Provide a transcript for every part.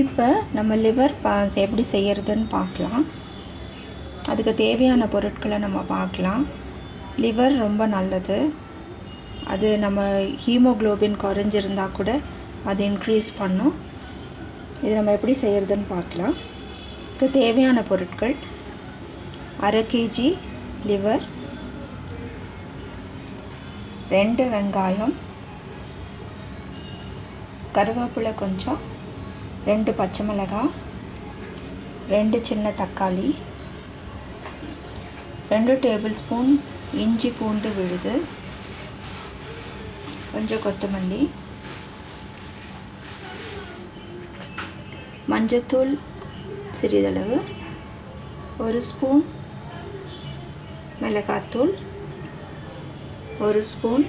இப்போ நம்ம லிவர் பா எப்படி செய்கிறதுன்னு பார்க்கலாம். அதுக்கு தேவையான பொருட்களை நம்ம பார்க்கலாம். லிவர் ரொம்ப நல்லது. அது நம்ம ஹீமோக்ளோபின் குறைஞ்சிருந்தால் கூட அது இன்க்ரீஸ் பண்ணும். இது நம்ம எப்படி செய்கிறதுன்னு பார்க்கலாம். இதுக்கு தேவையான பொருட்கள் அரை கேஜி லிவர் ரெண்டு வெங்காயம் கருவேப்பிலை கொஞ்சம் ரெண்டு பச்சை மிளகாய் ரெண்டு சின்ன தக்காளி ரெண்டு டேபிள் ஸ்பூன் இஞ்சி பூண்டு விழுது கொஞ்சம் கொத்தமல்லி மஞ்சத்தூள் சிறிதளவு ஒரு ஸ்பூன் மிளகாத்தூள் ஒரு ஸ்பூன்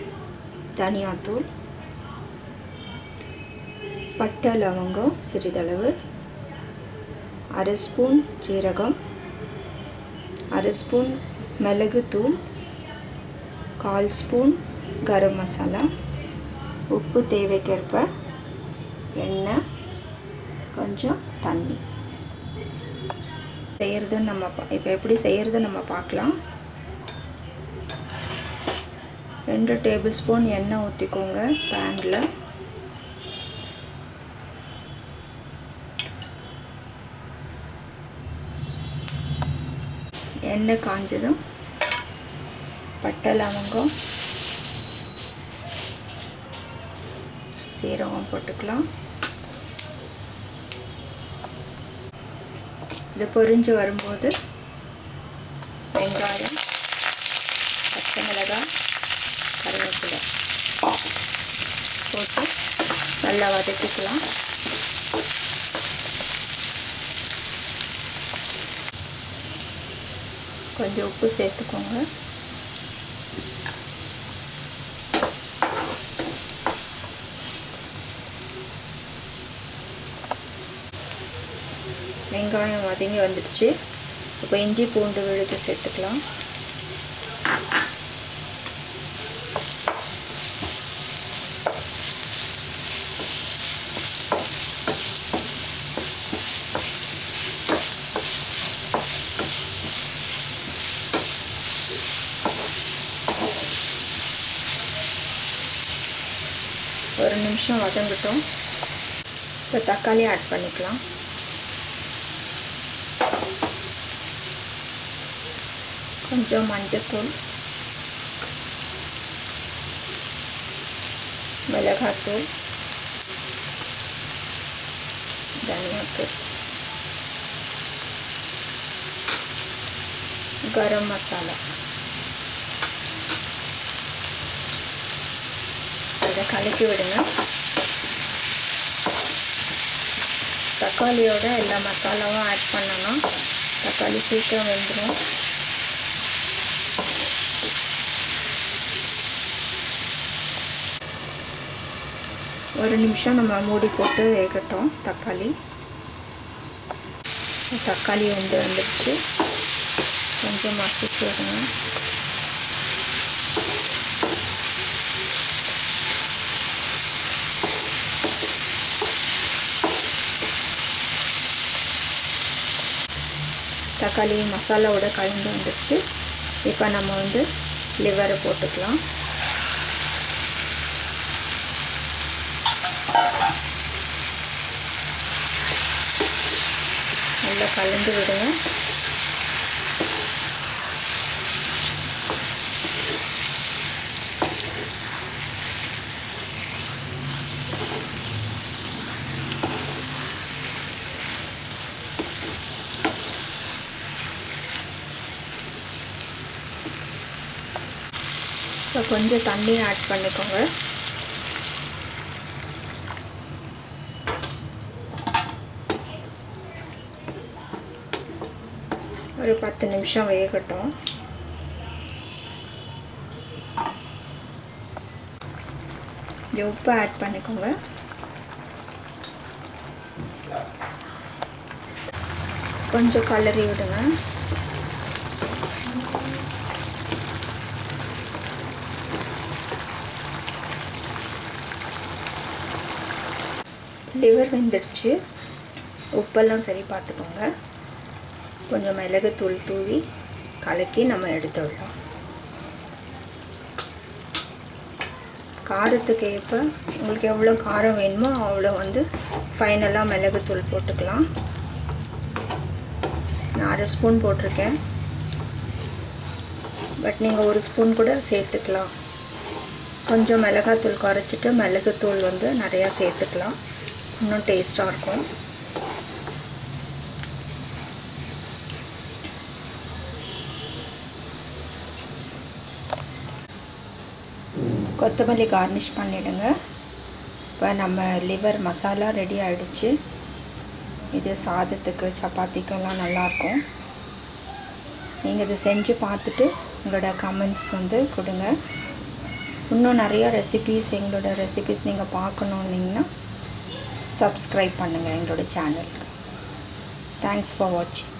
தனியாத்தூள் பட்டை லவங்கம் சிறிதளவு. அரை ஸ்பூன் ஜீரகம். அரை ஸ்பூன் மிளகுத்தூள் கால் ஸ்பூன் கரம் மசாலா. உப்பு தேவைக்கேற்ப எண்ணெய் கொஞ்சம் தண்ணி. செய்கிறதுன்னு நம்ம இப்போ எப்படி செய்கிறது நம்ம பார்க்கலாம். ரெண்டு டேபிள் ஸ்பூன் எண்ணெய் ஊற்றிக்கோங்க பேனில். எண்ணெய் காஞ்சதும் பட்டை லவங்கம் சீரகம் போட்டுக்கலாம். இது பொரிஞ்சு வரும்போது வெங்காயம் பச்சை மிளகாய் கருவேப்பிலை போட்டு நல்லா வதக்கிக்கலாம். கொஞ்சம் உப்பு சேர்த்துக்கோங்க வெங்காயம் வதங்கி வந்துடுச்சு. இப்போ இஞ்சி பூண்டு விழுது சேர்த்துக்கலாம். ஒரு நிமிஷம் வதங்கட்டும். இப்போ தக்காளி ஆட் பண்ணிக்கலாம். கொஞ்சம் மஞ்சத்தூள். மிளகாத்தூள். தனியாத்தூள். கரம் மசாலா. அதை கலக்கி விடுங்க. தக்காளியோட எல்லா மசாலாவும் ஆட் பண்ணணும். தக்காளி சீக்கிரம் வெந்துடும் ஒரு நிமிஷம் நம்ம மூடி போட்டு வேகட்டும் தக்காளி. தக்காளி வந்து வந்துடுச்சு கொஞ்சம் மசிச்சு விடுங்க தக்காளி மசாலாவோட கலந்து வந்துடுச்சு இப்போ நம்ம வந்து லிவரை போட்டுக்கலாம். நல்லா கலந்து விடுங்க. இப்போ கொஞ்சம் தண்ணி ஆட் பண்ணிக்கோங்க. ஒரு பத்து நிமிஷம் வேகட்டும். இந்த உப்பு ஆட் பண்ணிக்கோங்க. கொஞ்சம் கலரி விடுங்க. லிவர் வெந்துடுச்சு. உப்பெல்லாம் சரி பார்த்துக்கோங்க. கொஞ்சம் மிளகுத்தூள் தூவி கலக்கி நம்ம எடுத்து விடலாம் காரத்துக்கு ஏற்ப உங்களுக்கு எவ்வளோ காரம் வேணுமோ அவ்வளோ வந்து ஃபைனலாக மிளகுத்தூள் போட்டுக்கலாம். நான் அரை ஸ்பூன் போட்டிருக்கேன். பட் நீங்கள் ஒரு ஸ்பூன் கூட சேர்த்துக்கலாம். கொஞ்சம் மிளகாத்தூள் குறைச்சிட்டு மிளகுத்தூள் வந்து நிறையா சேர்த்துக்கலாம். இன்னும் டேஸ்ட்டாக இருக்கும். கொத்தமல்லி கார்னிஷ் பண்ணிவிடுங்க இப்போ நம்ம லிவர் மசாலா ரெடி ஆகிடுச்சு இது சாதத்துக்கு சப்பாத்திக்கெல்லாம் நல்லாயிருக்கும் நீங்கள் இதை செஞ்சு பார்த்துட்டு உங்களோட கமெண்ட்ஸ் வந்து கொடுங்க. இன்னும் நிறையா ரெசிபீஸ் எங்களோட ரெசிபீஸ் நீங்கள் பார்க்கணுன்னிங்கன்னா சப்ஸ்கிரைப் பண்ணுங்கள் எங்களோட சேனலுக்கு தேங்க்ஸ் ஃபார் வாட்சிங்